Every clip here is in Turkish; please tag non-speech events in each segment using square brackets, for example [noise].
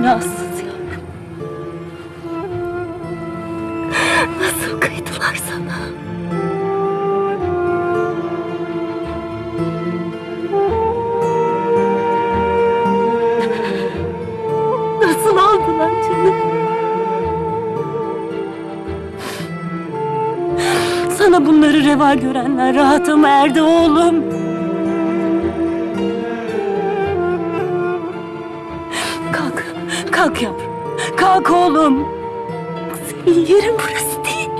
Günahsız yavrum. Nasıl kıydılar sana? Nasıl aldılar canım? Sana bunları reva görenler rahata mı erdi oğlum? Kalk yavrum. Kalk oğlum. Senin yerin burası değil.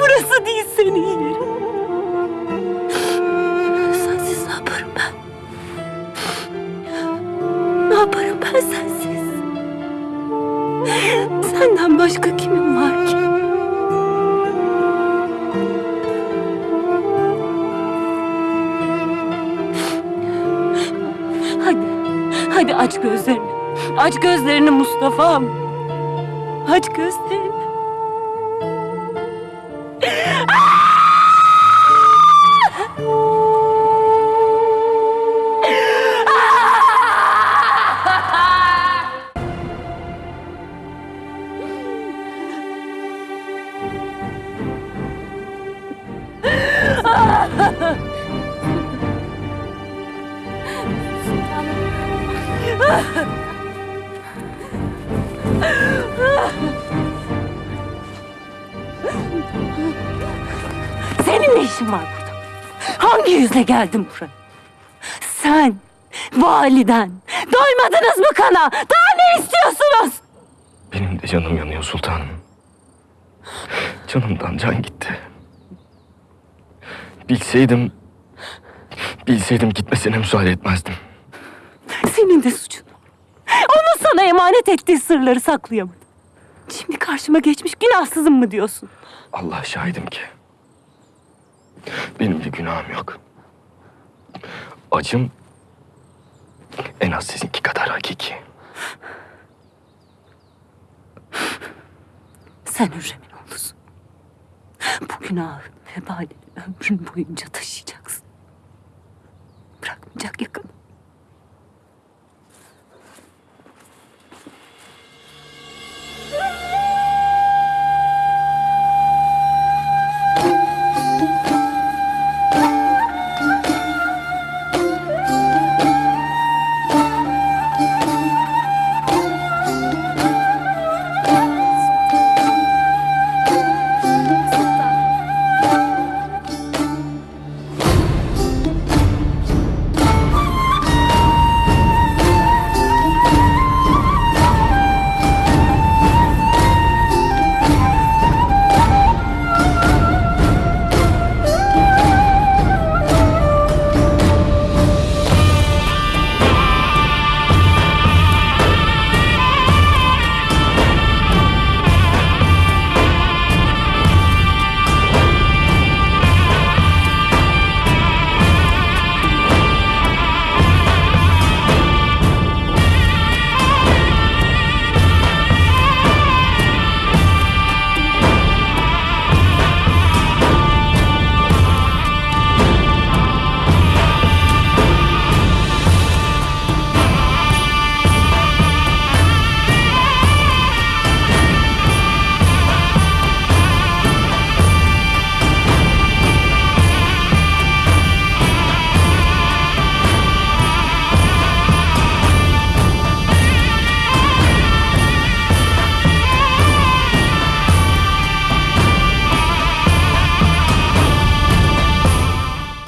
Burası değil senin yerin. Sensiz ne yaparım ben? Ne yaparım ben sensiz? Senden başka kimim var ki? Hadi, hadi aç gözlerini. Aç gözlerini Mustafa'm. Aç gözlerini. Senin [laughs] işin var burada? Hangi yüzle geldin buraya? Sen, validen, doymadınız mı kana? Daha ne istiyorsunuz? Benim de canım yanıyor sultanım. Canımdan can gitti. Bilseydim... Bilseydim gitmesine müsaade etmezdim. Senin de suçun. Onun sana emanet ettiği sırları saklayamadın. Şimdi karşıma geçmiş günahsızım mı diyorsun? Allah şahidim ki. Benim bir günahım yok. Acım en az sizinki kadar hakiki. Sen Hürrem'in oğlusun. Bu günahın vebalini ömrün boyunca taşıyacaksın. Bırakmayacak yakın.